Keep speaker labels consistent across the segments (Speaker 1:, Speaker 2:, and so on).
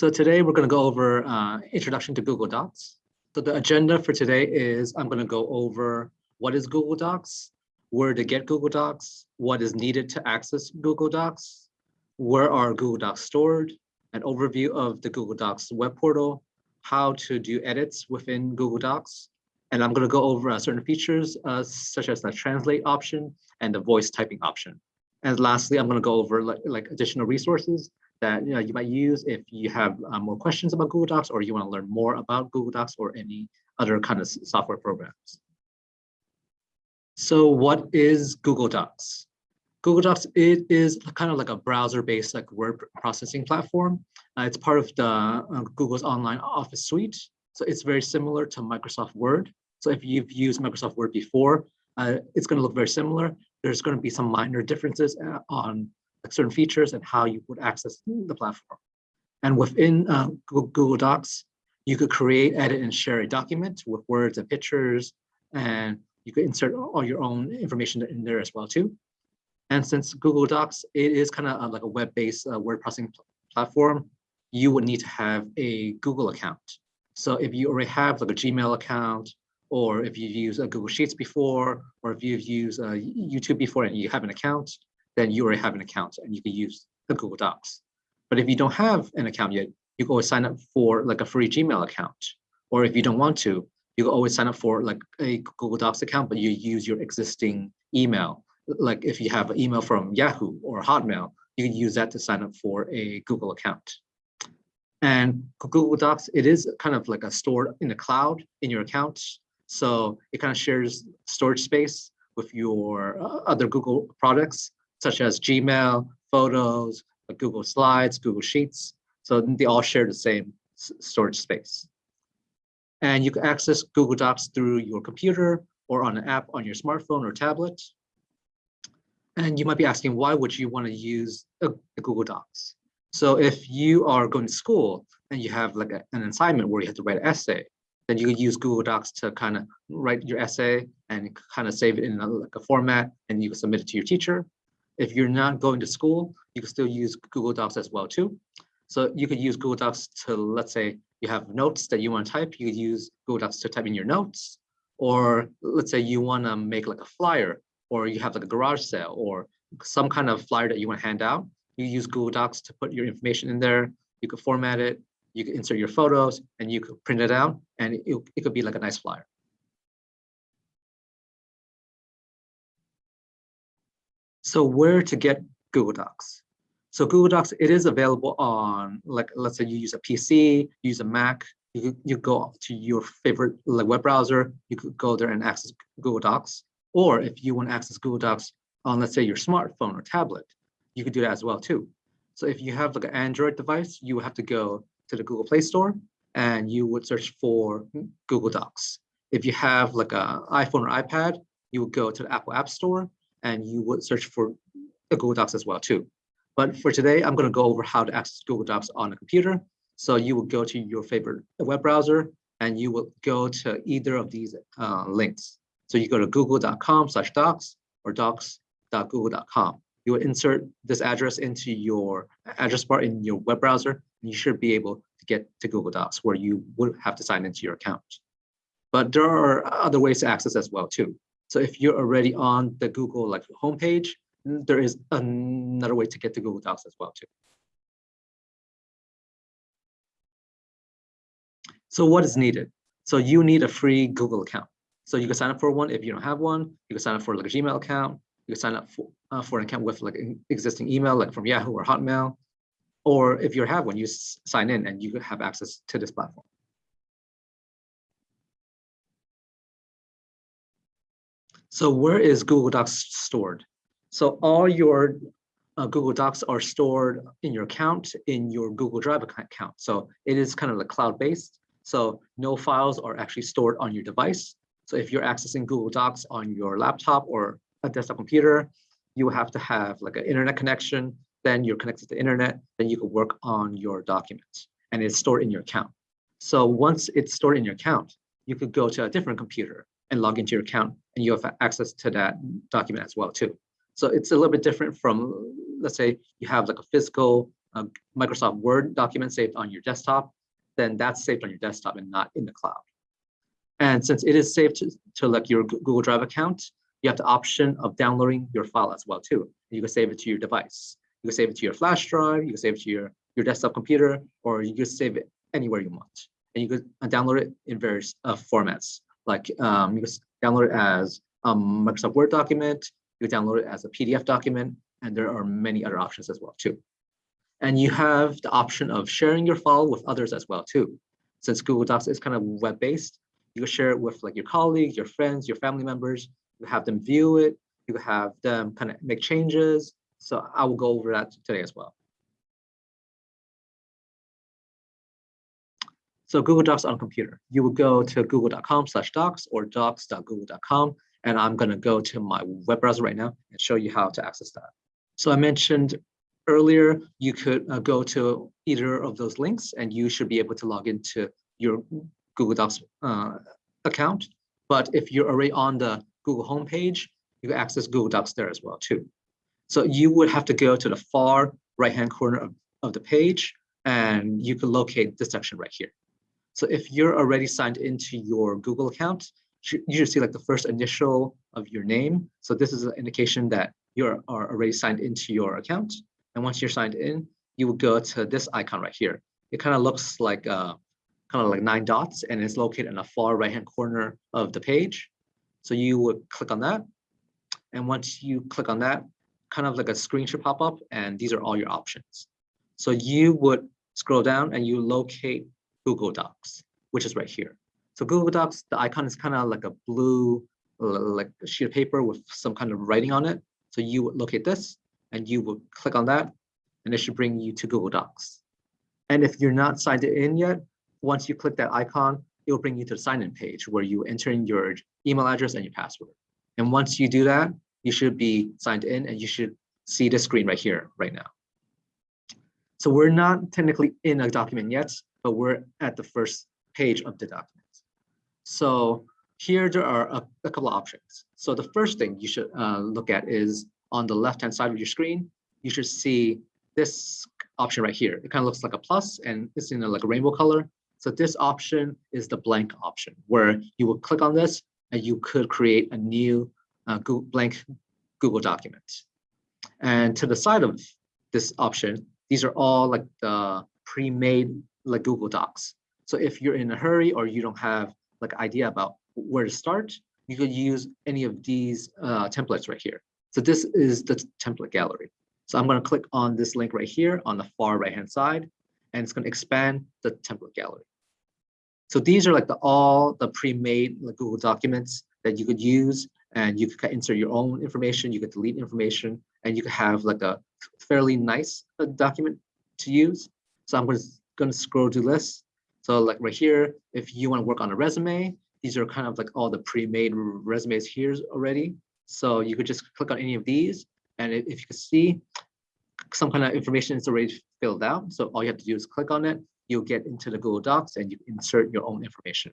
Speaker 1: So today we're going to go over uh, introduction to Google Docs. So the agenda for today is I'm going to go over what is Google Docs, where to get Google Docs, what is needed to access Google Docs, where are Google Docs stored, an overview of the Google Docs web portal, how to do edits within Google Docs, and I'm going to go over uh, certain features uh, such as the translate option and the voice typing option. And lastly, I'm going to go over like, like additional resources that you, know, you might use if you have uh, more questions about Google Docs or you want to learn more about Google Docs or any other kind of software programs. So what is Google Docs? Google Docs it is kind of like a browser-based like word processing platform. Uh, it's part of the uh, Google's online Office suite. So it's very similar to Microsoft Word. So if you've used Microsoft Word before, uh, it's going to look very similar. There's going to be some minor differences uh, on certain features and how you would access the platform. And within uh, Google Docs, you could create, edit, and share a document with words and pictures, and you could insert all your own information in there as well too. And since Google Docs, it is kind of uh, like a web-based uh, word processing pl platform, you would need to have a Google account. So if you already have like a Gmail account, or if you've used uh, Google Sheets before, or if you've used uh, YouTube before and you have an account, then you already have an account and you can use the Google Docs. But if you don't have an account yet, you can always sign up for like a free Gmail account. Or if you don't want to, you can always sign up for like a Google Docs account, but you use your existing email. Like if you have an email from Yahoo or Hotmail, you can use that to sign up for a Google account. And Google Docs, it is kind of like a stored in the cloud in your account. So it kind of shares storage space with your uh, other Google products such as Gmail, Photos, uh, Google Slides, Google Sheets. So they all share the same storage space. And you can access Google Docs through your computer or on an app on your smartphone or tablet. And you might be asking, why would you want to use Google Docs? So if you are going to school and you have like a, an assignment where you have to write an essay, then you could use Google Docs to kind of write your essay and kind of save it in a, like a format and you can submit it to your teacher. If you're not going to school, you can still use Google Docs as well too. So you could use Google Docs to, let's say you have notes that you want to type, you could use Google Docs to type in your notes. Or let's say you want to make like a flyer or you have like a garage sale or some kind of flyer that you want to hand out. You use Google Docs to put your information in there. You could format it, you could insert your photos and you could print it out and it, it could be like a nice flyer. So where to get Google Docs? So Google Docs, it is available on, like, let's say you use a PC, use a Mac, you, you go to your favorite like web browser, you could go there and access Google Docs. Or if you want to access Google Docs on, let's say, your smartphone or tablet, you could do that as well too. So if you have like an Android device, you would have to go to the Google Play Store and you would search for Google Docs. If you have like an iPhone or iPad, you would go to the Apple App Store and you would search for Google Docs as well too. But for today, I'm going to go over how to access Google Docs on a computer. So you will go to your favorite web browser and you will go to either of these uh, links. So you go to google.com slash docs or docs.google.com. You will insert this address into your address bar in your web browser, and you should be able to get to Google Docs where you would have to sign into your account. But there are other ways to access as well too. So if you're already on the Google like homepage, there is another way to get to Google Docs as well too. So what is needed? So you need a free Google account. So you can sign up for one if you don't have one. You can sign up for like a Gmail account. You can sign up for, uh, for an account with like an existing email, like from Yahoo or Hotmail. Or if you have one, you sign in and you have access to this platform. So where is Google Docs stored? So all your uh, Google Docs are stored in your account, in your Google Drive account. So it is kind of like cloud-based. So no files are actually stored on your device. So if you're accessing Google Docs on your laptop or a desktop computer, you have to have like an internet connection, then you're connected to the internet, then you can work on your documents and it's stored in your account. So once it's stored in your account, you could go to a different computer and log into your account and you have access to that document as well too. So it's a little bit different from, let's say you have like a physical a Microsoft Word document saved on your desktop, then that's saved on your desktop and not in the cloud. And since it is saved to, to like your Google Drive account, you have the option of downloading your file as well too. You can save it to your device. You can save it to your flash drive, you can save it to your, your desktop computer, or you can save it anywhere you want. And you can uh, download it in various uh, formats. Like um, you can download it as a Microsoft Word document, you can download it as a PDF document, and there are many other options as well too. And you have the option of sharing your file with others as well too. Since Google Docs is kind of web-based, you can share it with like your colleagues, your friends, your family members, you have them view it, you have them kind of make changes. So I will go over that today as well. So Google Docs on computer, you will go to google.com slash docs or docs.google.com. And I'm going to go to my web browser right now and show you how to access that. So I mentioned earlier, you could uh, go to either of those links and you should be able to log into your Google Docs uh, account. But if you're already on the Google homepage, you can access Google Docs there as well too. So you would have to go to the far right-hand corner of, of the page and you can locate this section right here. So if you're already signed into your Google account, you should see like the first initial of your name. So this is an indication that you are already signed into your account. And once you're signed in, you will go to this icon right here. It kind of looks like uh, kind of like nine dots and it's located in the far right hand corner of the page. So you would click on that. And once you click on that, kind of like a screen should pop up and these are all your options. So you would scroll down and you locate Google Docs, which is right here. So Google Docs, the icon is kind of like a blue like sheet of paper with some kind of writing on it. So you would locate this and you would click on that and it should bring you to Google Docs. And if you're not signed in yet, once you click that icon, it will bring you to the sign in page where you enter in your email address and your password. And once you do that, you should be signed in and you should see the screen right here, right now. So we're not technically in a document yet, but we're at the first page of the document. So here there are a, a couple of options. So the first thing you should uh, look at is on the left-hand side of your screen, you should see this option right here. It kind of looks like a plus and it's in a, like a rainbow color. So this option is the blank option where you will click on this and you could create a new uh, Google, blank Google document. And to the side of this option, these are all like the pre-made like Google Docs. So if you're in a hurry or you don't have like idea about where to start, you could use any of these uh, templates right here. So this is the template gallery. So I'm going to click on this link right here on the far right hand side, and it's going to expand the template gallery. So these are like the all the pre-made like Google documents that you could use, and you could insert your own information, you could delete information, and you could have like a fairly nice uh, document to use. So I'm going to, going to scroll to this. So like right here, if you want to work on a resume, these are kind of like all the pre-made resumes here already. So you could just click on any of these. And if you can see, some kind of information is already filled out. So all you have to do is click on it. You'll get into the Google Docs and you insert your own information.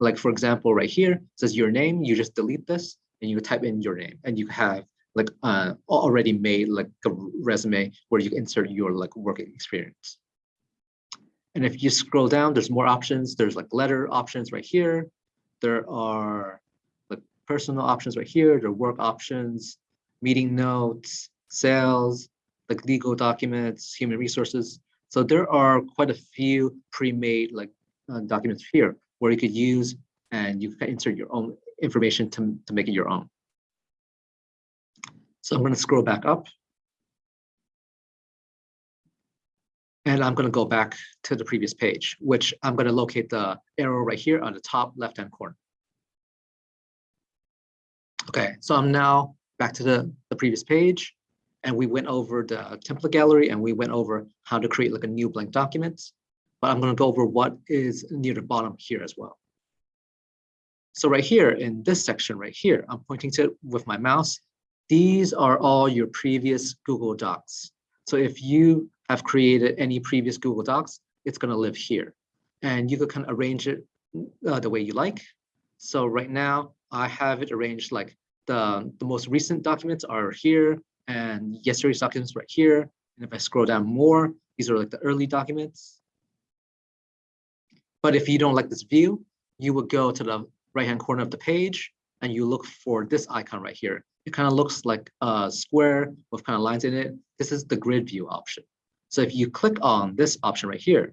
Speaker 1: Like for example, right here, says your name, you just delete this and you type in your name and you have like uh, already made like a resume where you insert your like work experience. And if you scroll down, there's more options. There's like letter options right here. There are like personal options right here. There are work options, meeting notes, sales, like legal documents, human resources. So there are quite a few pre-made like uh, documents here where you could use and you can insert your own information to, to make it your own. So I'm going to scroll back up. And I'm going to go back to the previous page, which I'm going to locate the arrow right here on the top left-hand corner. Okay, so I'm now back to the, the previous page and we went over the template gallery and we went over how to create like a new blank document. But I'm going to go over what is near the bottom here as well. So right here in this section right here, I'm pointing to with my mouse. These are all your previous Google Docs. So if you have created any previous Google Docs, it's going to live here. And you could kind of arrange it uh, the way you like. So right now, I have it arranged like the, the most recent documents are here and yesterday's documents right here. And if I scroll down more, these are like the early documents. But if you don't like this view, you would go to the right-hand corner of the page and you look for this icon right here. It kind of looks like a square with kind of lines in it. This is the grid view option. So if you click on this option right here,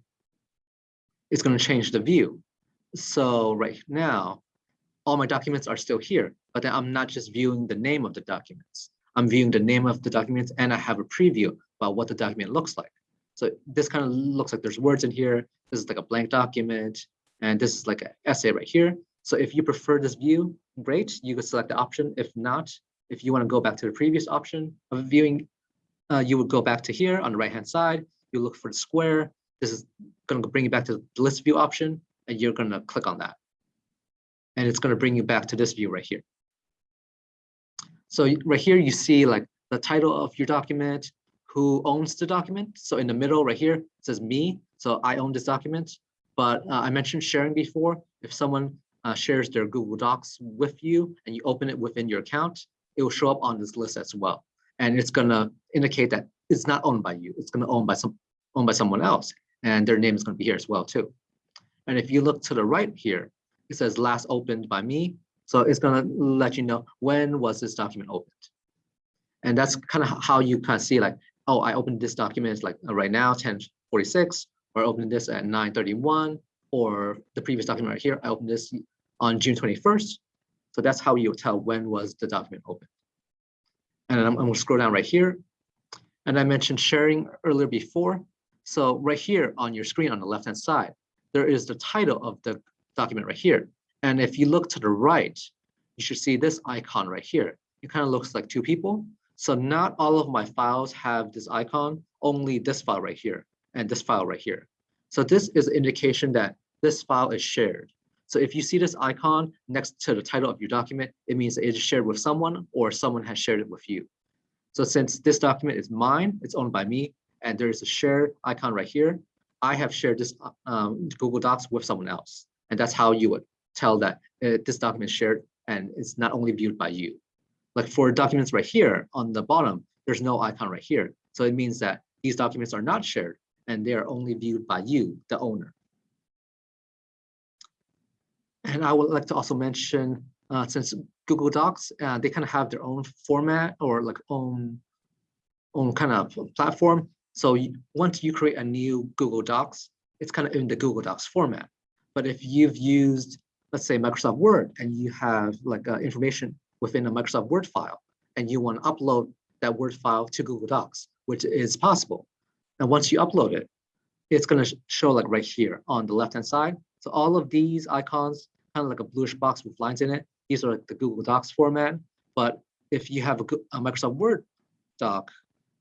Speaker 1: it's going to change the view. So right now, all my documents are still here, but then I'm not just viewing the name of the documents. I'm viewing the name of the documents and I have a preview about what the document looks like. So this kind of looks like there's words in here. This is like a blank document. And this is like an essay right here. So if you prefer this view, great, you could select the option. If not, if you want to go back to the previous option of viewing, uh, you would go back to here on the right hand side. You look for the square. This is going to bring you back to the list view option, and you're going to click on that. And it's going to bring you back to this view right here. So right here, you see like the title of your document, who owns the document. So in the middle right here, it says me. So I own this document. But uh, I mentioned sharing before. If someone uh, shares their Google Docs with you and you open it within your account, it will show up on this list as well. And it's gonna indicate that it's not owned by you. It's gonna own by some owned by someone else. And their name is gonna be here as well too. And if you look to the right here, it says last opened by me. So it's gonna let you know when was this document opened. And that's kind of how you kind of see like, oh, I opened this document like uh, right now, 1046, or opened this at 931, or the previous document right here, I opened this on June 21st. So that's how you tell when was the document opened. And I'm, I'm gonna scroll down right here. And I mentioned sharing earlier before. So right here on your screen on the left-hand side, there is the title of the document right here. And if you look to the right, you should see this icon right here. It kind of looks like two people. So not all of my files have this icon, only this file right here and this file right here. So this is an indication that this file is shared. So if you see this icon next to the title of your document, it means it is shared with someone or someone has shared it with you. So since this document is mine, it's owned by me, and there is a share icon right here, I have shared this um, Google Docs with someone else. And that's how you would tell that uh, this document is shared and it's not only viewed by you. Like for documents right here on the bottom, there's no icon right here. So it means that these documents are not shared and they are only viewed by you, the owner. And I would like to also mention, uh, since Google Docs, uh, they kind of have their own format or like own, own kind of platform. So you, once you create a new Google Docs, it's kind of in the Google Docs format. But if you've used, let's say Microsoft Word, and you have like uh, information within a Microsoft Word file, and you want to upload that Word file to Google Docs, which is possible, and once you upload it, it's going to show like right here on the left hand side. So all of these icons, kind of like a bluish box with lines in it, these are like the Google Docs format. But if you have a, a Microsoft Word doc,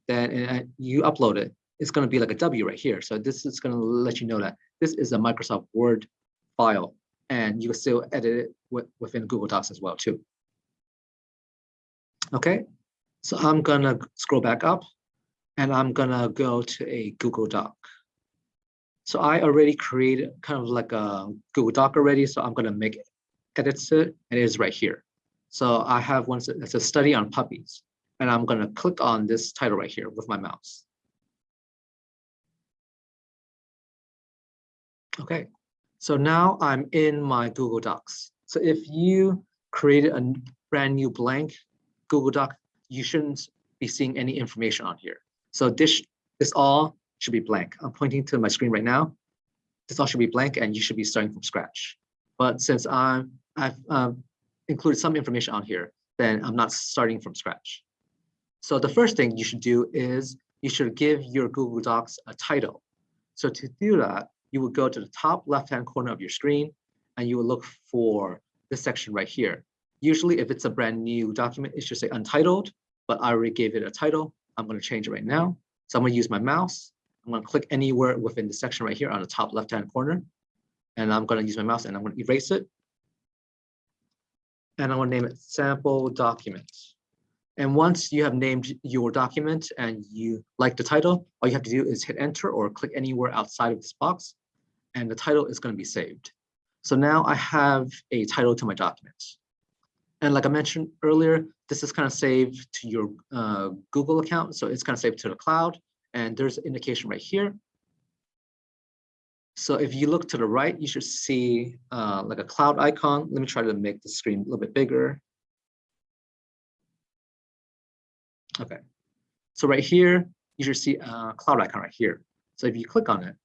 Speaker 1: then you upload it, it's going to be like a W right here. So this is going to let you know that this is a Microsoft Word file, and you can still edit it within Google Docs as well too. Okay, so I'm gonna scroll back up and I'm gonna go to a Google Doc. So I already created kind of like a Google Doc already, so I'm gonna make edits to it, and it is right here. So I have one that's a study on puppies, and I'm gonna click on this title right here with my mouse. Okay, so now I'm in my Google Docs. So if you created a brand new blank Google Doc, you shouldn't be seeing any information on here. So this, this all should be blank. I'm pointing to my screen right now. This all should be blank and you should be starting from scratch. But since I'm, I've um, included some information on here, then I'm not starting from scratch. So the first thing you should do is you should give your Google Docs a title. So to do that, you will go to the top left-hand corner of your screen and you will look for this section right here. Usually if it's a brand new document, it should say untitled, but I already gave it a title. I'm going to change it right now. So I'm going to use my mouse. I'm going to click anywhere within the section right here on the top left-hand corner. And I'm going to use my mouse and I'm going to erase it. And I'm going to name it sample document. And once you have named your document and you like the title, all you have to do is hit enter or click anywhere outside of this box and the title is going to be saved. So now I have a title to my document. And like I mentioned earlier, this is kind of saved to your uh, Google account. So it's kind of saved to the cloud and there's indication right here. So if you look to the right, you should see uh, like a cloud icon. Let me try to make the screen a little bit bigger. Okay, so right here, you should see a cloud icon right here. So if you click on it,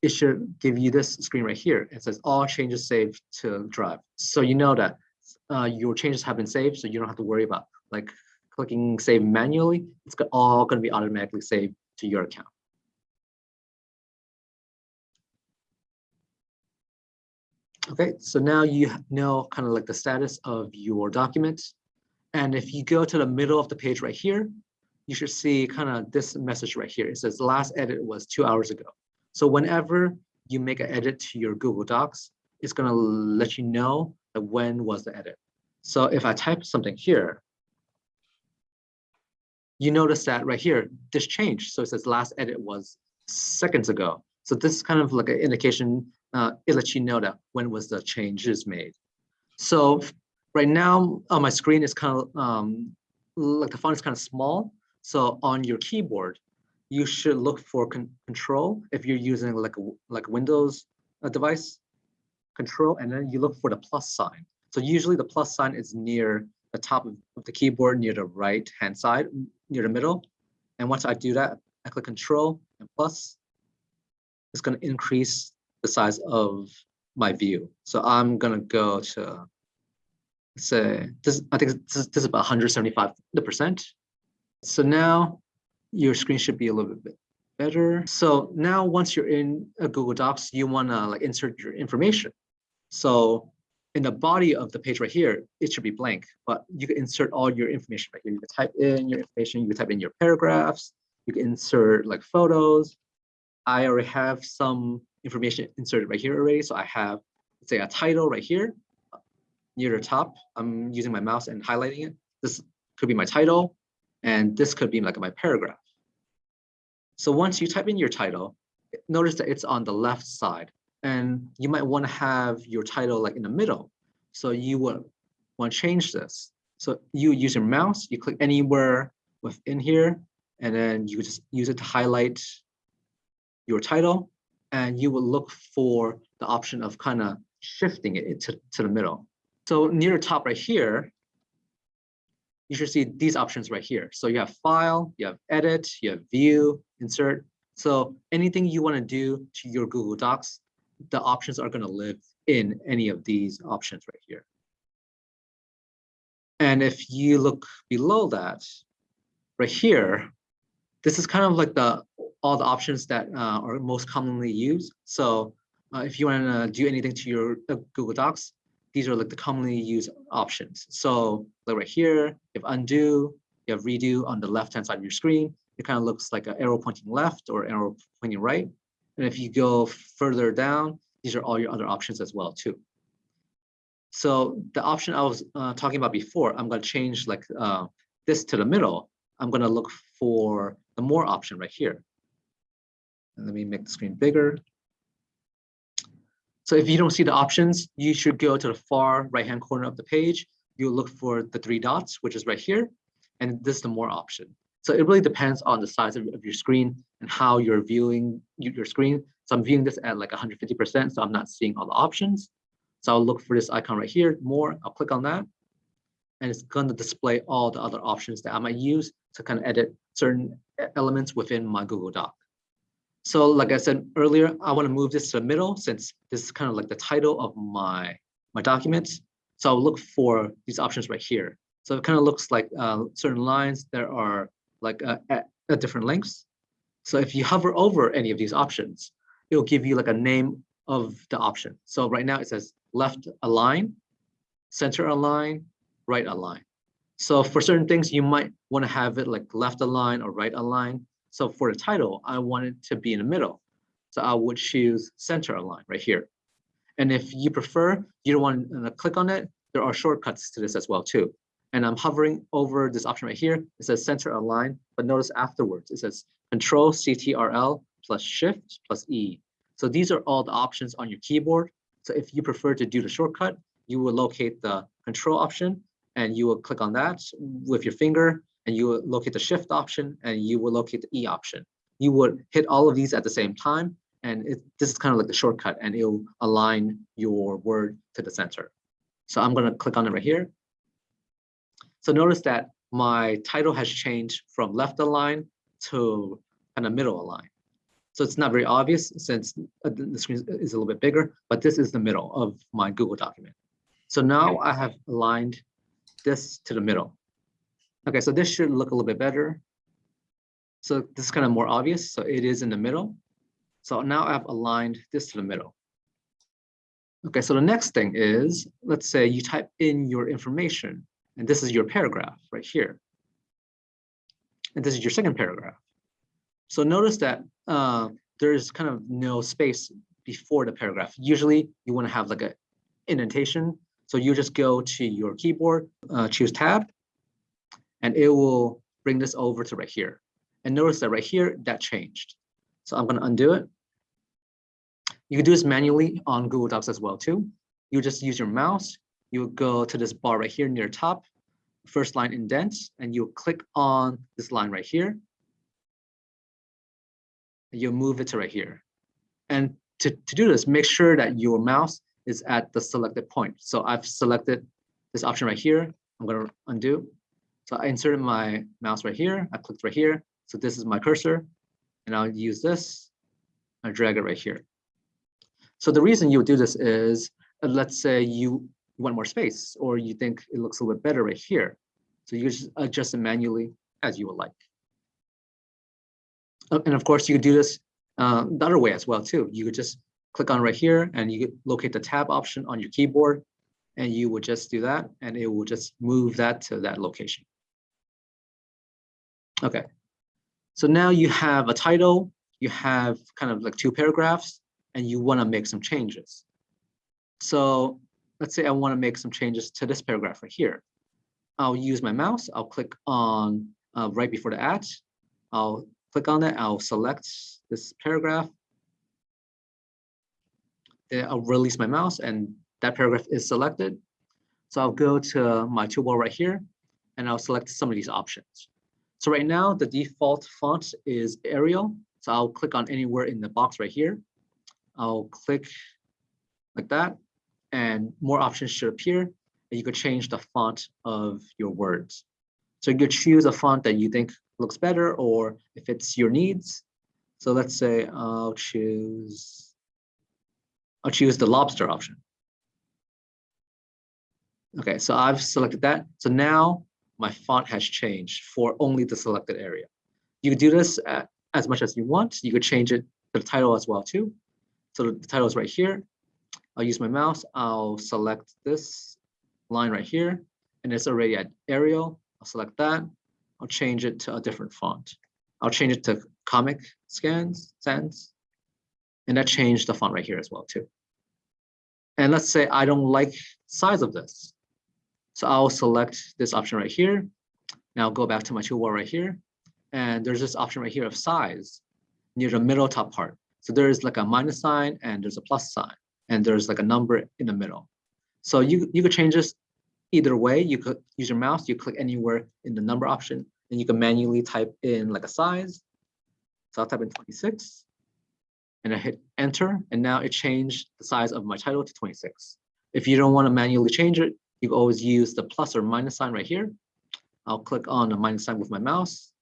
Speaker 1: it should give you this screen right here. It says all changes saved to drive. So you know that uh, your changes have been saved, so you don't have to worry about like clicking save manually. It's all going to be automatically saved to your account. Okay, so now you know kind of like the status of your document. And if you go to the middle of the page right here, you should see kind of this message right here. It says last edit was two hours ago. So whenever you make an edit to your Google Docs, it's going to let you know when was the edit. So if I type something here, you notice that right here, this changed. So it says last edit was seconds ago. So this is kind of like an indication, uh, it lets you know that when was the changes made. So right now on my screen is kind of um, like the font is kind of small. So on your keyboard, you should look for con control if you're using like a like Windows uh, device, control, and then you look for the plus sign. So usually the plus sign is near the top of, the keyboard, near the right hand side, near the middle. And once I do that, I click control and plus, it's going to increase the size of my view. So I'm going to go to say this, I think this, this is about 175 percent. So now your screen should be a little bit better. So now once you're in a Google Docs, you want to like insert your information. So in the body of the page right here, it should be blank, but you can insert all your information right here. You can type in your information, you can type in your paragraphs, you can insert like photos. I already have some information inserted right here already. So I have, let's say a title right here uh, near the top. I'm using my mouse and highlighting it. This could be my title. And this could be like my paragraph. So once you type in your title, notice that it's on the left side and you might want to have your title like in the middle. So you would want to change this. So you use your mouse, you click anywhere within here, and then you just use it to highlight your title, and you will look for the option of kind of shifting it to, to the middle. So near the top right here, you should see these options right here. So you have file, you have edit, you have view, insert. So anything you want to do to your Google Docs, the options are going to live in any of these options right here. And if you look below that, right here, this is kind of like the all the options that uh, are most commonly used. So uh, if you want to do anything to your uh, Google Docs, these are like the commonly used options. So like right here, you have undo, you have redo on the left-hand side of your screen. It kind of looks like an arrow pointing left or arrow pointing right. And if you go further down, these are all your other options as well too. So the option I was uh, talking about before, I'm going to change like uh, this to the middle. I'm going to look for the more option right here. And let me make the screen bigger. So if you don't see the options, you should go to the far right-hand corner of the page. You'll look for the three dots, which is right here. And this is the more option. So it really depends on the size of, of your screen and how you're viewing your screen. So I'm viewing this at like 150%, so I'm not seeing all the options. So I'll look for this icon right here, more, I'll click on that. And it's gonna display all the other options that I might use to kind of edit certain elements within my Google Doc. So like I said earlier, I want to move this to the middle since this is kind of like the title of my, my documents. So I'll look for these options right here. So it kind of looks like uh, certain lines that are like uh, at, at different lengths. So if you hover over any of these options, it'll give you like a name of the option. So right now it says left align, center align, right align. So for certain things, you might want to have it like left align or right align. So for the title, I want it to be in the middle. So I would choose center align right here. And if you prefer, you don't want to click on it, there are shortcuts to this as well too. And I'm hovering over this option right here. It says center align, but notice afterwards, it says control CTRL plus shift plus E. So these are all the options on your keyboard. So if you prefer to do the shortcut, you will locate the control option and you will click on that with your finger and you will locate the shift option and you will locate the E option. You would hit all of these at the same time. And it, this is kind of like the shortcut and it'll align your word to the center. So I'm gonna click on it right here. So notice that my title has changed from left align to kind of middle align. So it's not very obvious since uh, the screen is a little bit bigger, but this is the middle of my Google document. So now I have aligned this to the middle. Okay, so this should look a little bit better. So this is kind of more obvious. So it is in the middle. So now I've aligned this to the middle. Okay, so the next thing is, let's say you type in your information, and this is your paragraph right here. And this is your second paragraph. So notice that uh, there's kind of no space before the paragraph. Usually you want to have like a indentation. So you just go to your keyboard, uh, choose tab, and it will bring this over to right here. And notice that right here, that changed. So I'm going to undo it. You can do this manually on Google Docs as well too. You just use your mouse. You go to this bar right here near top, first line indent, and you click on this line right here. You'll move it to right here. And to, to do this, make sure that your mouse is at the selected point. So I've selected this option right here. I'm going to undo. So I inserted my mouse right here. I clicked right here. So this is my cursor. And I'll use this. I drag it right here. So the reason you do this is, uh, let's say you want more space, or you think it looks a little bit better right here. So you just adjust it manually as you would like. Uh, and of course, you could do this uh, the other way as well too. You could just click on right here and you locate the tab option on your keyboard and you would just do that and it will just move that to that location. Okay, so now you have a title, you have kind of like two paragraphs, and you want to make some changes. So let's say I want to make some changes to this paragraph right here. I'll use my mouse. I'll click on uh, right before the at. I'll click on it. I'll select this paragraph. Then I'll release my mouse and that paragraph is selected. So I'll go to my toolbar right here and I'll select some of these options. So right now the default font is Arial. So I'll click on anywhere in the box right here. I'll click like that and more options should appear and you could change the font of your words. So you could choose a font that you think looks better or if it's your needs. So let's say I'll choose, I'll choose the lobster option. Okay, so I've selected that. So now my font has changed for only the selected area. You could do this at, as much as you want. You could change it to the title as well too. So the title is right here. I'll use my mouse. I'll select this line right here, and it's already at Arial. I'll select that. I'll change it to a different font. I'll change it to Comic Scans, Sans, and that changed the font right here as well too. And let's say I don't like size of this. So I'll select this option right here. Now go back to my toolbar right here. And there's this option right here of size near the middle top part. So there's like a minus sign and there's a plus sign and there's like a number in the middle. So you, you could change this either way. You could use your mouse, you click anywhere in the number option and you can manually type in like a size. So I'll type in 26 and I hit enter and now it changed the size of my title to 26. If you don't want to manually change it, you always use the plus or minus sign right here. I'll click on the minus sign with my mouse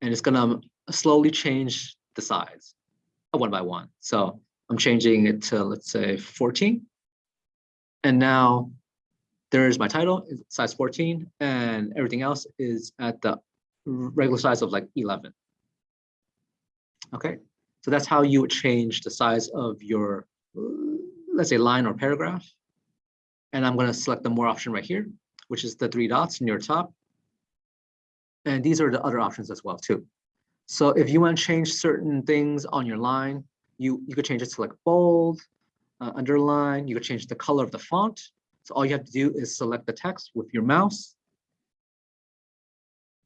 Speaker 1: and it's gonna slowly change the size uh, one by one. So I'm changing it to, let's say 14. And now there's my title, size 14, and everything else is at the regular size of like 11. Okay, so that's how you would change the size of your, let's say line or paragraph. And I'm gonna select the more option right here, which is the three dots near top. And these are the other options as well too. So if you want to change certain things on your line, you, you could change it to like bold, uh, underline, you could change the color of the font. So all you have to do is select the text with your mouse.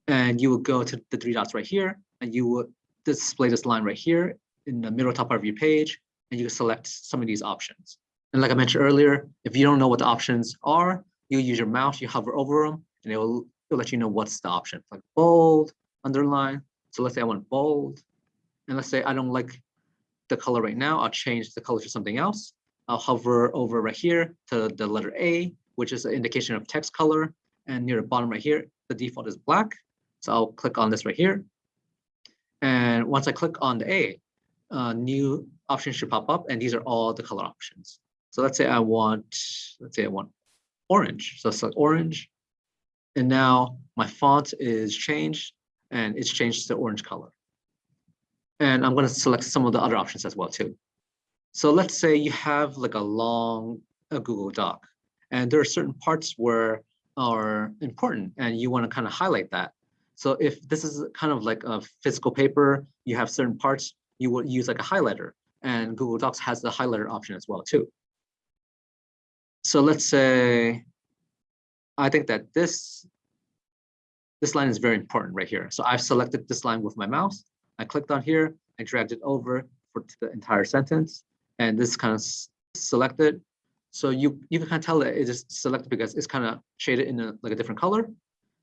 Speaker 1: And you will go to the three dots right here, and you will display this line right here in the middle top part of your page, and you can select some of these options. And like I mentioned earlier, if you don't know what the options are, you use your mouse, you hover over them, and it will it'll let you know what's the option, like bold, underline. So let's say I want bold. And let's say I don't like the color right now. I'll change the color to something else. I'll hover over right here to the letter A, which is an indication of text color. And near the bottom right here, the default is black. So I'll click on this right here. And once I click on the A, uh, new options should pop up. And these are all the color options. So let's say I want, let's say I want orange. So select orange. And now my font is changed and it's changed to orange color. And I'm going to select some of the other options as well too. So let's say you have like a long a Google Doc and there are certain parts where are important and you want to kind of highlight that. So if this is kind of like a physical paper, you have certain parts, you would use like a highlighter and Google Docs has the highlighter option as well too. So let's say, I think that this, this line is very important right here. So I've selected this line with my mouse. I clicked on here, I dragged it over for the entire sentence, and this kind of selected. So you, you can kind of tell that it is selected because it's kind of shaded in a, like a different color.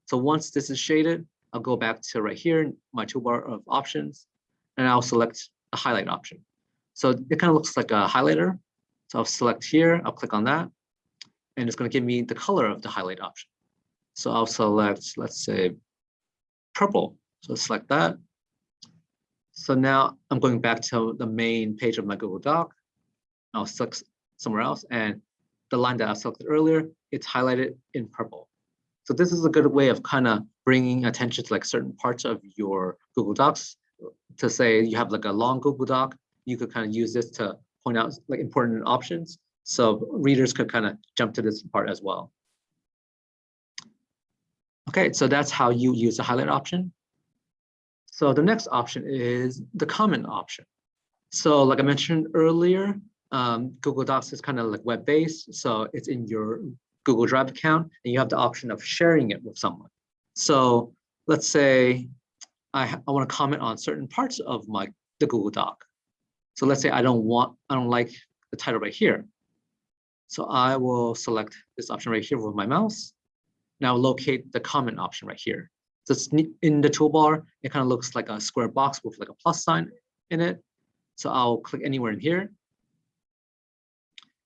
Speaker 1: So once this is shaded, I'll go back to right here, my toolbar of options, and I'll select a highlight option. So it kind of looks like a highlighter. So I'll select here, I'll click on that, and it's going to give me the color of the highlight option. So I'll select, let's say, purple. So select that. So now I'm going back to the main page of my Google Doc. I'll select somewhere else, and the line that I selected earlier, it's highlighted in purple. So this is a good way of kind of bringing attention to like certain parts of your Google Docs. To say you have like a long Google Doc, you could kind of use this to point out like important options so readers could kind of jump to this part as well. Okay, so that's how you use the highlight option. So the next option is the comment option. So like I mentioned earlier, um, Google Docs is kind of like web-based. So it's in your Google Drive account and you have the option of sharing it with someone. So let's say I, I want to comment on certain parts of my the Google Doc. So let's say I don't want, I don't like the title right here. So I will select this option right here with my mouse. Now locate the comment option right here. So it's in the toolbar, it kind of looks like a square box with like a plus sign in it. So I'll click anywhere in here.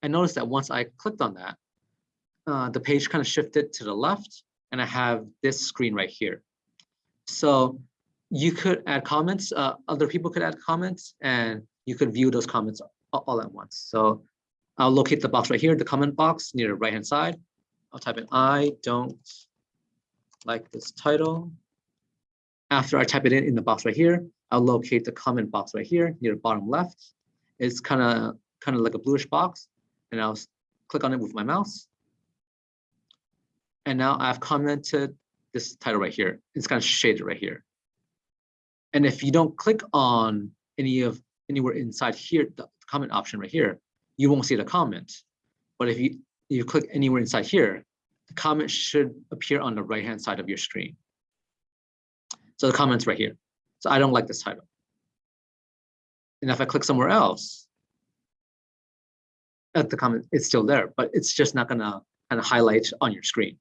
Speaker 1: And notice that once I clicked on that, uh, the page kind of shifted to the left and I have this screen right here. So you could add comments, uh, other people could add comments and you could view those comments all at once. So I'll locate the box right here, the comment box near the right hand side. I'll type in I don't like this title. After I type it in in the box right here, I'll locate the comment box right here near the bottom left. It's kind of kind of like a bluish box, and I'll click on it with my mouse. And now I've commented this title right here. It's kind of shaded right here. And if you don't click on any of anywhere inside here, the comment option right here, you won't see the comment. But if you, you click anywhere inside here, the comment should appear on the right-hand side of your screen. So the comment's right here. So I don't like this title. And if I click somewhere else, at the comment, it's still there, but it's just not gonna kind of highlight on your screen.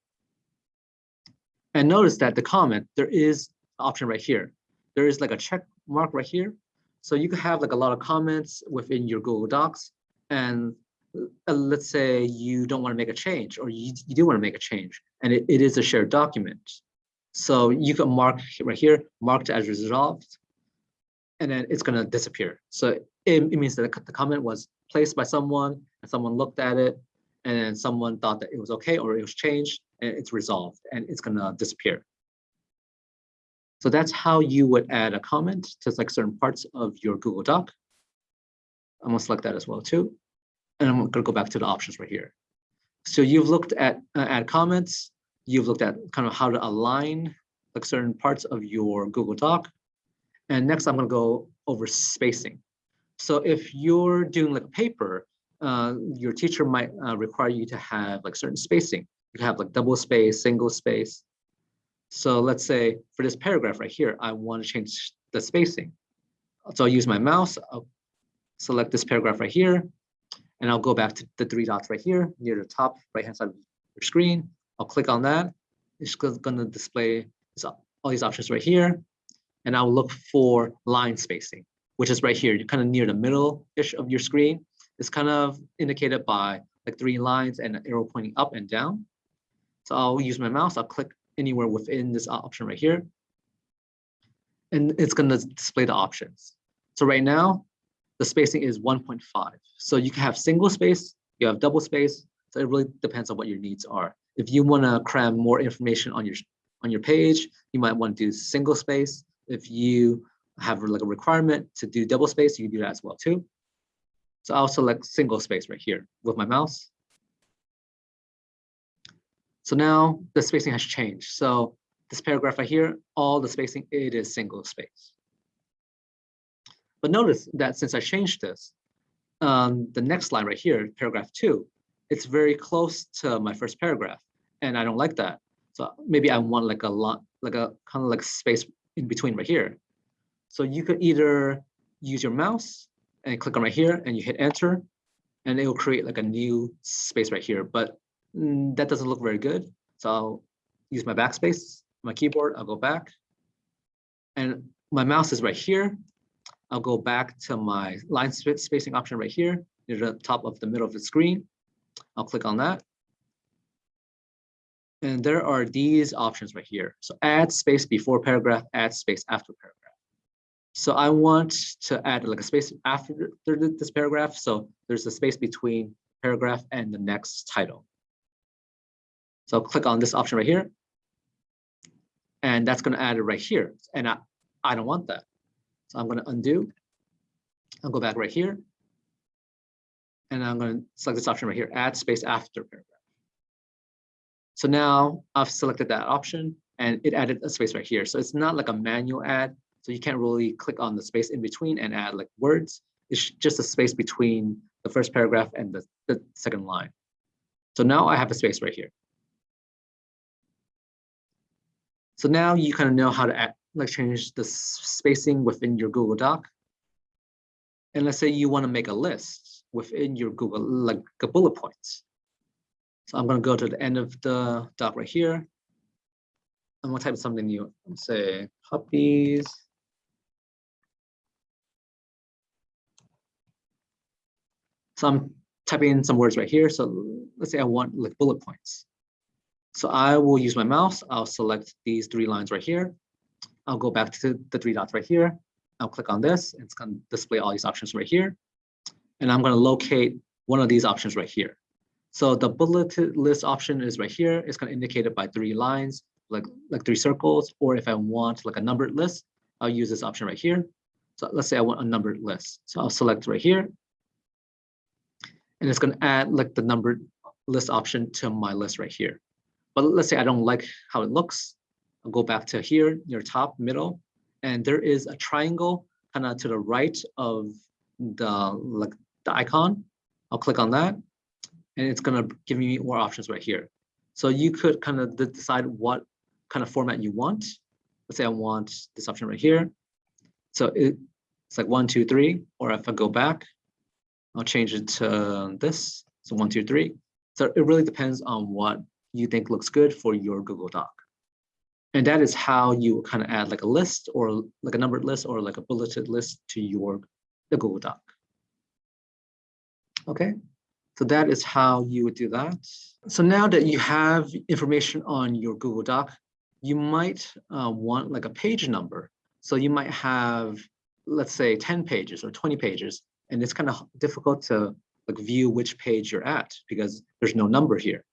Speaker 1: And notice that the comment, there is an option right here. There is like a check mark right here. So you could have like a lot of comments within your Google Docs and uh, let's say you don't want to make a change or you, you do want to make a change and it, it is a shared document. So you can mark right here, marked as resolved, and then it's going to disappear. So it, it means that the comment was placed by someone and someone looked at it and then someone thought that it was okay or it was changed and it's resolved and it's going to disappear. So that's how you would add a comment to like certain parts of your Google Doc. I'm gonna select that as well too. And I'm gonna go back to the options right here. So you've looked at uh, add comments, you've looked at kind of how to align like certain parts of your Google Doc. And next I'm gonna go over spacing. So if you're doing like a paper, uh, your teacher might uh, require you to have like certain spacing. You have like double space, single space. So let's say for this paragraph right here, I want to change the spacing. So I'll use my mouse, I'll select this paragraph right here, and I'll go back to the three dots right here near the top right hand side of your screen. I'll click on that. it's gonna display all these options right here. And I'll look for line spacing, which is right here, kind of near the middle-ish of your screen. It's kind of indicated by like three lines and an arrow pointing up and down. So I'll use my mouse, I'll click anywhere within this option right here. And it's gonna display the options. So right now, the spacing is 1.5. So you can have single space, you have double space. So it really depends on what your needs are. If you wanna cram more information on your on your page, you might want to do single space. If you have like a requirement to do double space, you can do that as well too. So I'll select single space right here with my mouse. So now the spacing has changed. So this paragraph right here, all the spacing, it is single space. But notice that since I changed this, um, the next line right here, paragraph two, it's very close to my first paragraph, and I don't like that. So maybe I want like a lot, like a kind of like space in between right here. So you could either use your mouse and click on right here and you hit enter, and it will create like a new space right here. But mm, that doesn't look very good. So I'll use my backspace, my keyboard, I'll go back. And my mouse is right here. I'll go back to my line spacing option right here, near the top of the middle of the screen. I'll click on that. And there are these options right here. So add space before paragraph, add space after paragraph. So I want to add like a space after this paragraph. So there's a space between paragraph and the next title. So I'll click on this option right here. And that's gonna add it right here. And I, I don't want that. So I'm gonna undo. I'll go back right here. And I'm gonna select this option right here, add space after paragraph. So now I've selected that option and it added a space right here. So it's not like a manual add. So you can't really click on the space in between and add like words. It's just a space between the first paragraph and the, the second line. So now I have a space right here. So now you kind of know how to add, like change the spacing within your Google Doc. And let's say you want to make a list within your Google, like a bullet points. So I'm going to go to the end of the doc right here. I'm going to type something new, say puppies. So I'm typing in some words right here. So let's say I want like bullet points. So I will use my mouse. I'll select these three lines right here. I'll go back to the three dots right here. I'll click on this. It's going to display all these options right here. And I'm going to locate one of these options right here. So the bulleted list option is right here. It's going to indicate it by three lines, like, like three circles. Or if I want like a numbered list, I'll use this option right here. So let's say I want a numbered list. So I'll select right here. And it's going to add like the numbered list option to my list right here. But let's say I don't like how it looks. Go back to here, near top, middle, and there is a triangle kind of to the right of the like the icon. I'll click on that, and it's gonna give me more options right here. So you could kind of decide what kind of format you want. Let's say I want this option right here. So it, it's like one, two, three, or if I go back, I'll change it to this. So one, two, three. So it really depends on what you think looks good for your Google Doc. And that is how you kind of add like a list or like a numbered list or like a bulleted list to your the Google Doc. Okay, so that is how you would do that. So now that you have information on your Google Doc, you might uh, want like a page number. So you might have, let's say 10 pages or 20 pages, and it's kind of difficult to like view which page you're at because there's no number here.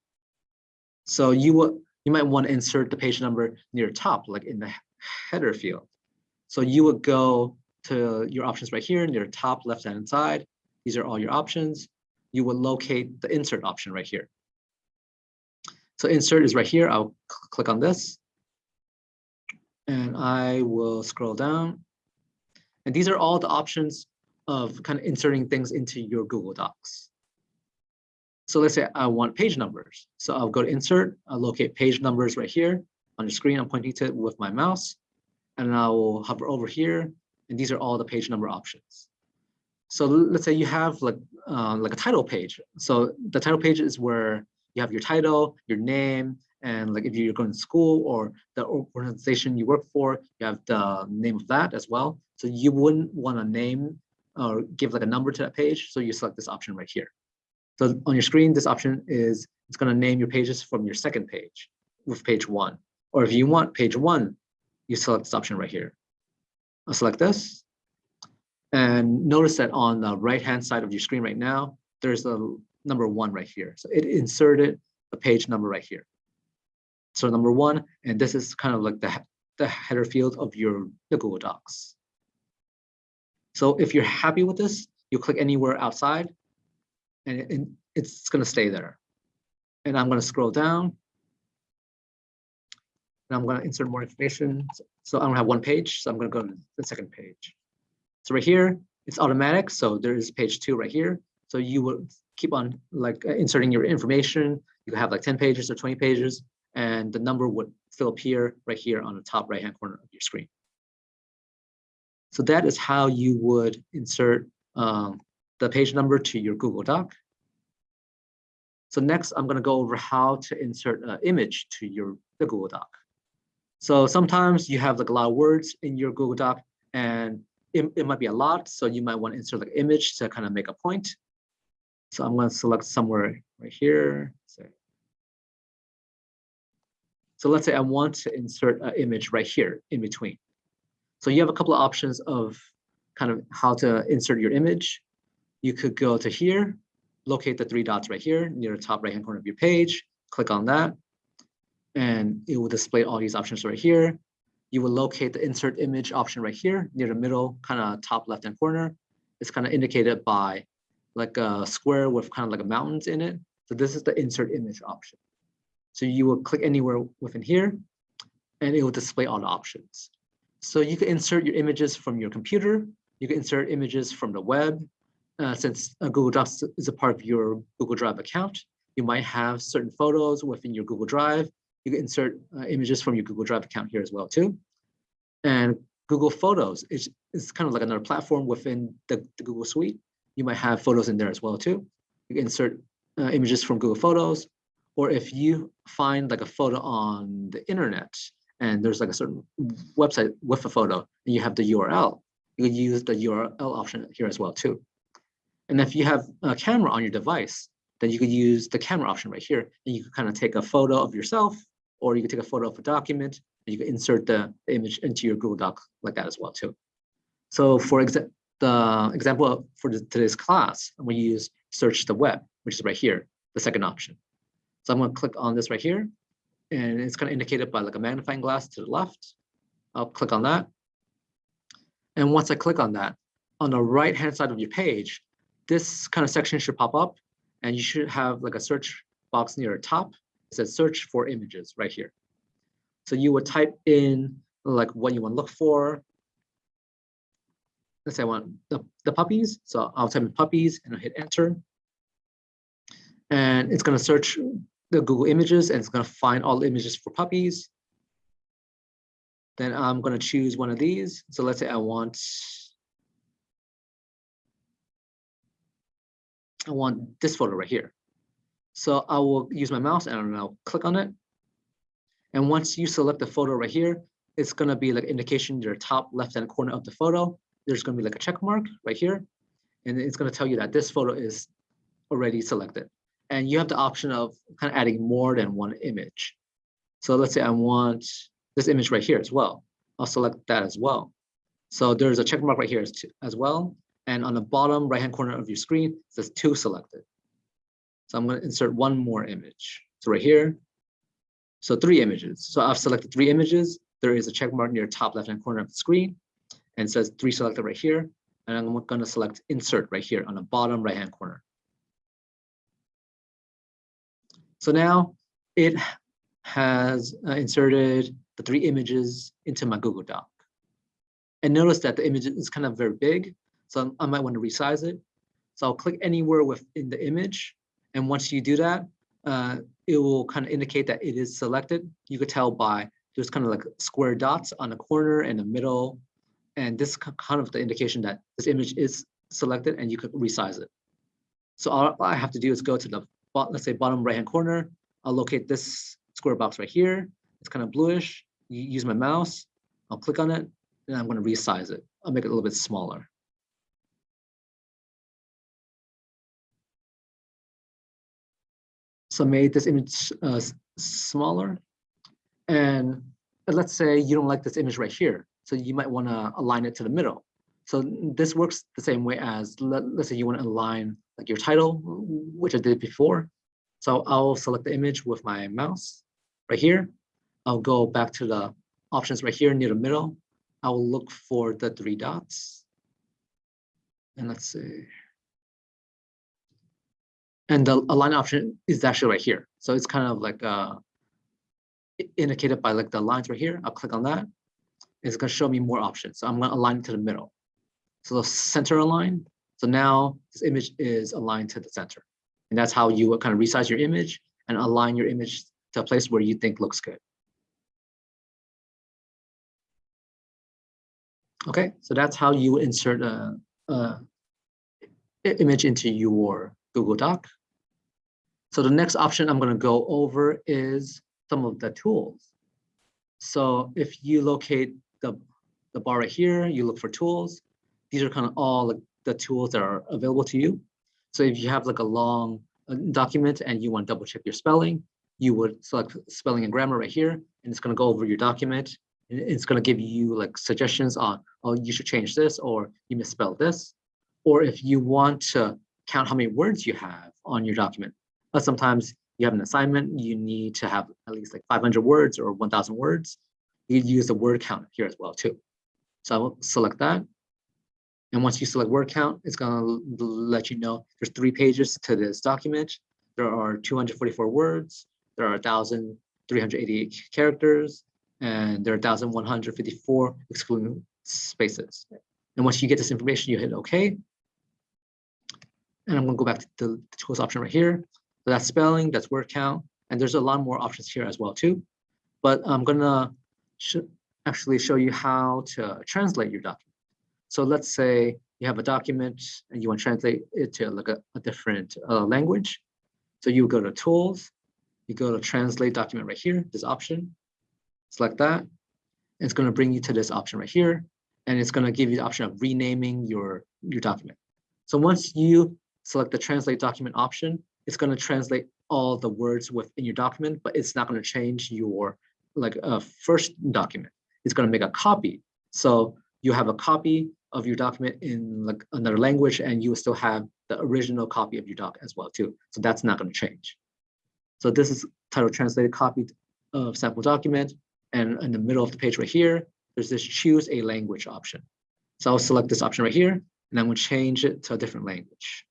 Speaker 1: So you will you might want to insert the page number near top, like in the header field. So you would go to your options right here near top left hand side. These are all your options. You will locate the insert option right here. So insert is right here. I'll cl click on this. And I will scroll down. And these are all the options of kind of inserting things into your Google Docs. So let's say I want page numbers. So I'll go to insert, I'll locate page numbers right here on the screen. I'm pointing to it with my mouse and I will hover over here. And these are all the page number options. So let's say you have like, uh, like a title page. So the title page is where you have your title, your name, And like if you're going to school or the organization you work for, you have the name of that as well. So you wouldn't want to name or give like a number to that page. So you select this option right here. So on your screen, this option is it's going to name your pages from your second page with page one. Or if you want page one, you select this option right here. I'll select this. And notice that on the right-hand side of your screen right now, there's a number one right here. So it inserted a page number right here. So number one, and this is kind of like the, the header field of your the Google Docs. So if you're happy with this, you click anywhere outside and, it, it's going to stay there. And I'm going to scroll down. And I'm going to insert more information. So I don't have one page, so I'm going to go to the second page. So right here, it's automatic. So there is page two right here. So you will keep on like inserting your information. You have like 10 pages or 20 pages, and the number would still appear right here on the top right-hand corner of your screen. So that is how you would insert um, the page number to your Google Doc. So next, I'm going to go over how to insert an image to your the Google Doc. So sometimes you have like a lot of words in your Google Doc, and it, it might be a lot. So you might want to insert like image to kind of make a point. So I'm going to select somewhere right here. So, so let's say I want to insert an image right here in between. So you have a couple of options of kind of how to insert your image. You could go to here, locate the three dots right here near the top right hand corner of your page, click on that, and it will display all these options right here. You will locate the insert image option right here near the middle, kind of top left hand corner. It's kind of indicated by like a square with kind of like a mountains in it. So this is the insert image option. So you will click anywhere within here and it will display all the options. So you can insert your images from your computer. You can insert images from the web. Uh, since uh, Google Docs is a part of your Google Drive account, you might have certain photos within your Google Drive. You can insert uh, images from your Google Drive account here as well too. And Google Photos is, is kind of like another platform within the, the Google Suite. You might have photos in there as well too. You can insert uh, images from Google Photos, or if you find like a photo on the internet and there's like a certain website with a photo and you have the URL, you can use the URL option here as well too. And if you have a camera on your device, then you could use the camera option right here. And you can kind of take a photo of yourself, or you could take a photo of a document, and you can insert the, the image into your Google Doc like that as well too. So for example, the example for the, today's class, I'm going to use search the web, which is right here, the second option. So I'm going to click on this right here, and it's kind of indicated by like a magnifying glass to the left. I'll click on that. And once I click on that, on the right hand side of your page, this kind of section should pop up and you should have like a search box near the top. It says search for images right here. So you would type in like what you want to look for. Let's say I want the, the puppies. So I'll type in puppies and I'll hit enter. And it's going to search the Google images and it's going to find all images for puppies. Then I'm going to choose one of these. So let's say I want I want this photo right here. So I will use my mouse and I'll click on it. And once you select the photo right here, it's going to be like indication your top left hand corner of the photo. There's going to be like a check mark right here. And it's going to tell you that this photo is already selected and you have the option of kind of adding more than one image. So let's say I want this image right here as well. I'll select that as well. So there's a check mark right here as, as well. And on the bottom right-hand corner of your screen, says two selected. So I'm going to insert one more image. So right here, so three images. So I've selected three images. There is a check mark near top left-hand corner of the screen and says three selected right here. And I'm going to select insert right here on the bottom right-hand corner. So now it has uh, inserted the three images into my Google Doc. And notice that the image is kind of very big, so I might want to resize it. So I'll click anywhere within the image. And once you do that, uh, it will kind of indicate that it is selected. You could tell by there's kind of like square dots on the corner and the middle. And this kind of the indication that this image is selected and you could resize it. So all I have to do is go to the let's say bottom right hand corner, I'll locate this square box right here. It's kind of bluish. You use my mouse. I'll click on it and I'm going to resize it. I'll make it a little bit smaller. So I made this image uh, smaller. And let's say you don't like this image right here. So you might want to align it to the middle. So this works the same way as, let, us say you want to align like your title, which I did before. So I'll select the image with my mouse right here. I'll go back to the options right here near the middle. I'll look for the three dots. And let's see. And the align option is actually right here. So it's kind of like uh, indicated by like the lines right here. I'll click on that. It's going to show me more options. So I'm going to align to the middle. So the center align. So now this image is aligned to the center. And that's how you kind of resize your image and align your image to a place where you think looks good. Okay, so that's how you insert a, a image into your Google Doc. So the next option I'm going to go over is some of the tools. So if you locate the, the bar right here, you look for tools. These are kind of all like the tools that are available to you. So if you have like a long uh, document and you want to double check your spelling, you would select spelling and grammar right here, and it's going to go over your document. And it's going to give you like suggestions on, oh, you should change this, or you misspelled this. Or if you want to count how many words you have on your document, but sometimes you have an assignment, you need to have at least like 500 words or 1000 words. You use the word count here as well too. So I will select that. And once you select word count, it's going to let you know there's three pages to this document. There are 244 words. There are 1,388 characters, and there are 1,154 excluding spaces. And once you get this information, you hit OK. And I'm going to go back to the, tools option right here. That's spelling, that's word count, and there's a lot more options here as well too. But I'm gonna sh actually show you how to translate your document. So let's say you have a document and you want to translate it to like a, a different uh, language. So you go to tools, you go to translate document right here, this option, select that. It's going to bring you to this option right here. And it's going to give you the option of renaming your, your document. So once you select the translate document option, it's going to translate all the words within your document, but it's not going to change your like uh, first document. It's going to make a copy. So you have a copy of your document in like another language, and you still have the original copy of your doc as well too. So that's not going to change. So this is title translated copy of sample document, and in the middle of the page right here, there's this choose a language option. So I'll select this option right here, and I'm going to change it to a different language.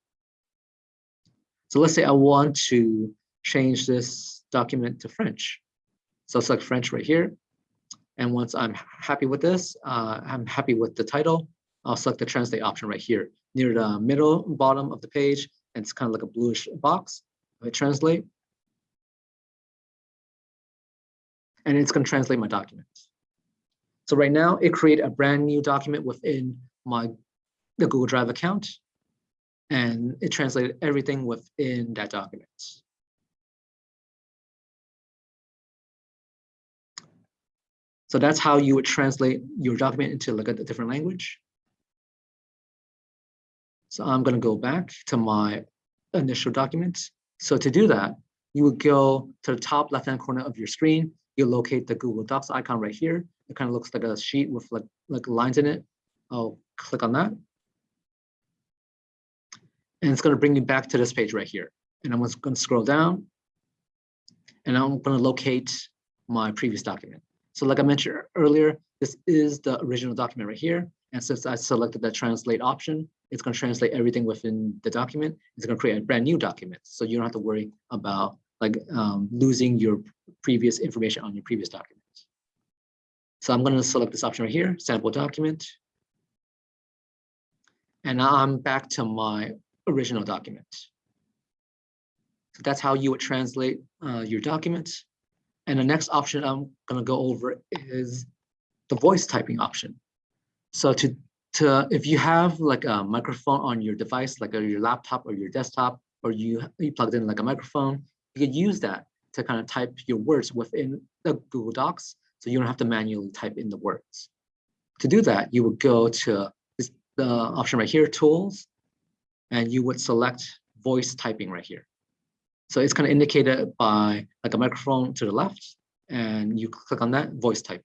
Speaker 1: So let's say I want to change this document to French. So I'll select French right here. And once I'm happy with this, uh, I'm happy with the title, I'll select the translate option right here near the middle bottom of the page. And it's kind of like a bluish box. I translate. And it's going to translate my document. So right now it created a brand new document within my the Google Drive account and it translated everything within that document. So that's how you would translate your document into like a, different language. So I'm going to go back to my initial document. So to do that, you would go to the top left-hand corner of your screen. You locate the Google Docs icon right here. It kind of looks like a sheet with like, like lines in it. I'll click on that. And it's going to bring me back to this page right here. And I'm going to scroll down and I'm going to locate my previous document. So like I mentioned earlier, this is the original document right here. And since I selected the translate option, it's going to translate everything within the document. It's going to create a brand new document. So you don't have to worry about like um, losing your previous information on your previous document. So I'm going to select this option right here, sample document. And now I'm back to my original document. So that's how you would translate uh, your documents. And the next option I'm going to go over is the voice typing option. So to, to if you have like a microphone on your device, like your laptop or your desktop, or you, you plugged in like a microphone, you could use that to kind of type your words within the Google Docs, so you don't have to manually type in the words. To do that, you would go to this, the option right here, Tools, and you would select Voice Typing right here. So it's kind of indicated by like a microphone to the left, and you click on that, Voice Typing.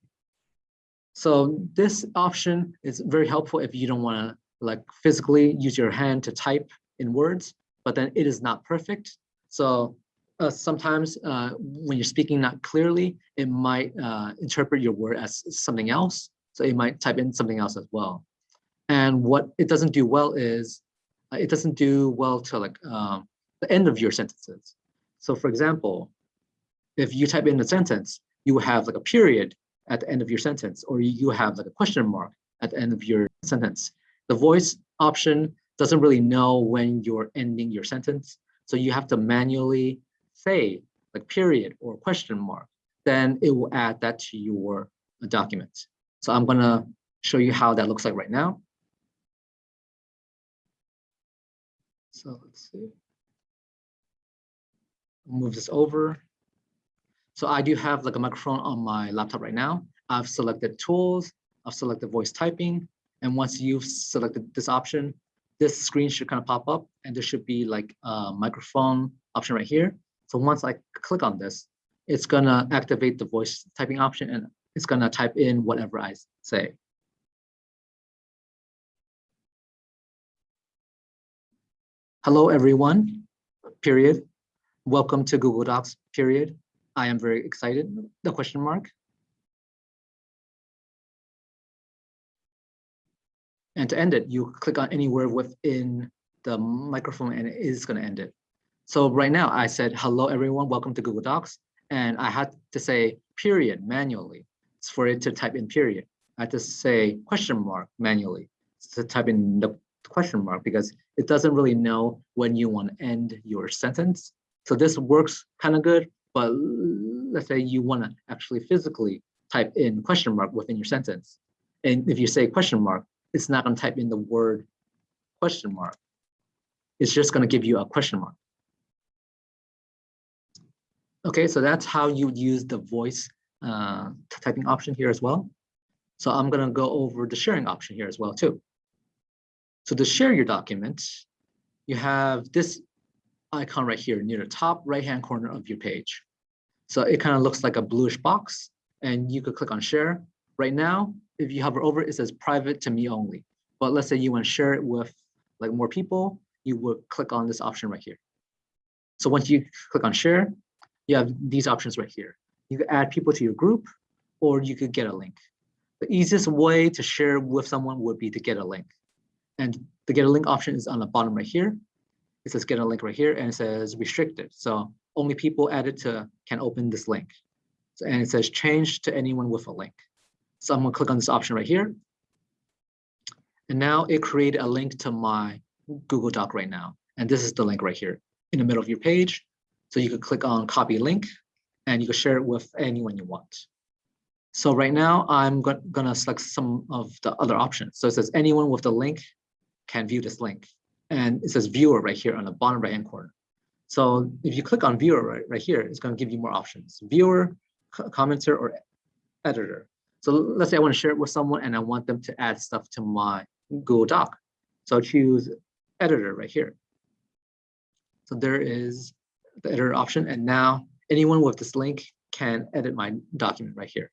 Speaker 1: So this option is very helpful if you don't want to like physically use your hand to type in words, but then it is not perfect. So uh, sometimes uh, when you're speaking not clearly, it might uh, interpret your word as something else. So it might type in something else as well. And what it doesn't do well is it doesn't do well to like um, the end of your sentences. So for example, if you type in a sentence, you have like a period at the end of your sentence, or you have like a question mark at the end of your sentence. The voice option doesn't really know when you're ending your sentence. So you have to manually say like period or question mark, then it will add that to your document. So I'm gonna show you how that looks like right now. So let's see. Move this over. So I do have like a microphone on my laptop right now. I've selected tools, I've selected voice typing. And once you've selected this option, this screen should kind of pop up and there should be like a microphone option right here. So once I click on this, it's gonna activate the voice typing option and it's gonna type in whatever I say. Hello, everyone, period. Welcome to Google Docs, period. I am very excited, the question mark. And to end it, you click on anywhere within the microphone and it is going to end it. So right now I said, hello, everyone, welcome to Google Docs. And I had to say period manually for it to type in period. I had to say question mark manually to type in the question mark because it doesn't really know when you want to end your sentence. So this works kind of good, but let's say you want to actually physically type in question mark within your sentence. And if you say question mark, it's not going to type in the word question mark. It's just going to give you a question mark. Okay, so that's how you would use the voice uh, typing option here as well. So I'm going to go over the sharing option here as well too. So to share your document, you have this icon right here near the top right hand corner of your page. So it kind of looks like a bluish box and you could click on share. Right now, if you hover over it, says private to me only. But let's say you want to share it with like more people, you would click on this option right here. So once you click on share, you have these options right here. You could add people to your group or you could get a link. The easiest way to share with someone would be to get a link. And the get a link option is on the bottom right here. It says get a link right here and it says restricted. So only people added to can open this link. So, and it says change to anyone with a link. So I'm gonna click on this option right here. And now it created a link to my Google Doc right now. And this is the link right here in the middle of your page. So you could click on copy link and you can share it with anyone you want. So right now I'm go gonna select some of the other options. So it says anyone with the link can view this link. And it says viewer right here on the bottom right hand corner. So if you click on viewer right, right here, it's gonna give you more options. Viewer, commenter, or editor. So let's say I want to share it with someone and I want them to add stuff to my Google Doc. So I'll choose editor right here. So there is the editor option. And now anyone with this link can edit my document right here.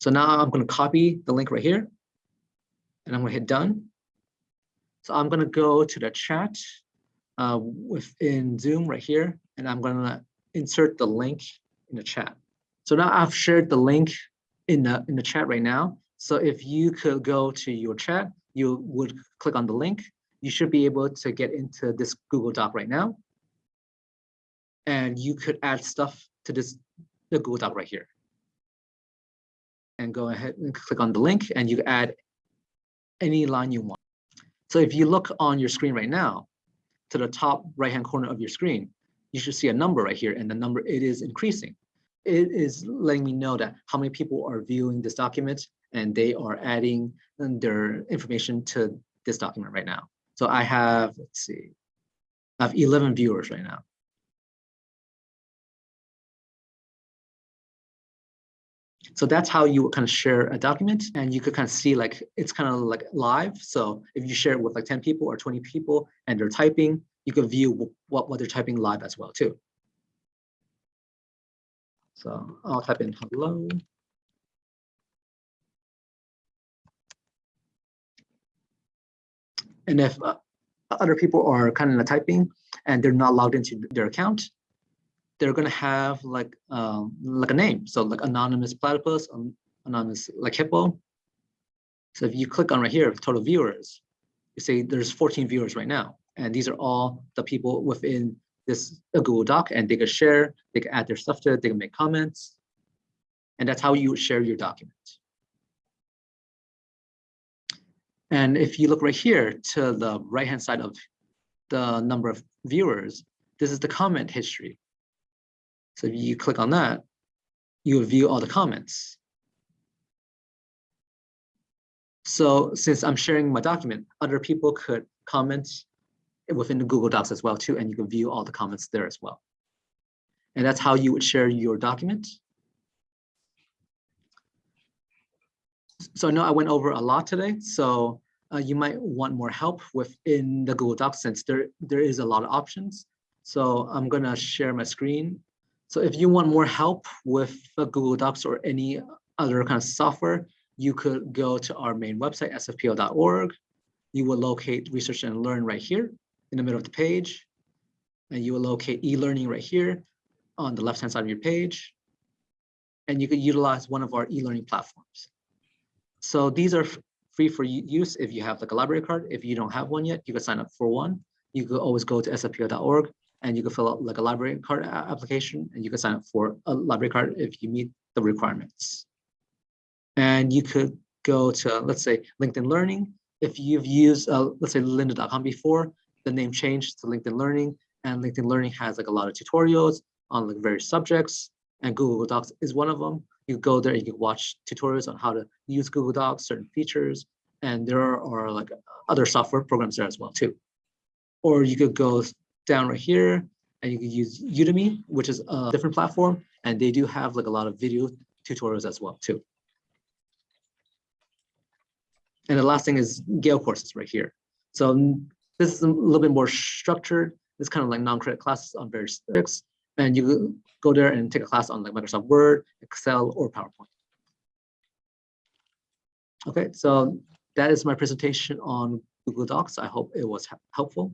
Speaker 1: So now I'm going to copy the link right here and I'm going to hit done. So I'm going to go to the chat uh, within Zoom right here, and I'm going to insert the link in the chat. So now I've shared the link in the in the chat right now. So if you could go to your chat, you would click on the link. You should be able to get into this Google Doc right now. And you could add stuff to this the Google Doc right here. And go ahead and click on the link and you add any line you want. So if you look on your screen right now, to the top right-hand corner of your screen, you should see a number right here and the number, it is increasing it is letting me know that how many people are viewing this document and they are adding their information to this document right now. So I have, let's see, I have 11 viewers right now. So that's how you would kind of share a document and you could kind of see like, it's kind of like live. So if you share it with like 10 people or 20 people and they're typing, you can view what, what they're typing live as well too. So I'll type in hello. And if uh, other people are kind of typing and they're not logged into their account, they're going to have like um, like a name. So like anonymous platypus, um, anonymous like hippo. So if you click on right here, total viewers, you see there's 14 viewers right now. And these are all the people within this Google Doc and they can share, they can add their stuff to it, they can make comments. And that's how you share your document. And if you look right here to the right-hand side of the number of viewers, this is the comment history. So if you click on that, you will view all the comments. So since I'm sharing my document, other people could comment within the Google Docs as well too, and you can view all the comments there as well. And that's how you would share your document. So I know I went over a lot today, so uh, you might want more help within the Google Docs since there, there is a lot of options. So I'm gonna share my screen. So if you want more help with uh, Google Docs or any other kind of software, you could go to our main website, sfpl.org. You will locate research and learn right here in the middle of the page. And you will locate e-learning right here on the left-hand side of your page. And you could utilize one of our e-learning platforms. So these are free for use if you have like a library card. If you don't have one yet, you can sign up for one. You could always go to sfpl.org and you can fill out like a library card application and you can sign up for a library card if you meet the requirements. And you could go to, let's say, LinkedIn Learning. If you've used, uh, let's say, lynda.com before, the name changed to LinkedIn Learning and LinkedIn Learning has like a lot of tutorials on like various subjects and Google Docs is one of them. You go there, and you can watch tutorials on how to use Google Docs, certain features, and there are, are like other software programs there as well too. Or you could go down right here and you can use Udemy, which is a different platform, and they do have like a lot of video tutorials as well too. And the last thing is Gale courses right here. So this is a little bit more structured. It's kind of like non-credit classes on various topics. And you go there and take a class on like Microsoft Word, Excel, or PowerPoint. Okay, so that is my presentation on Google Docs. I hope it was helpful.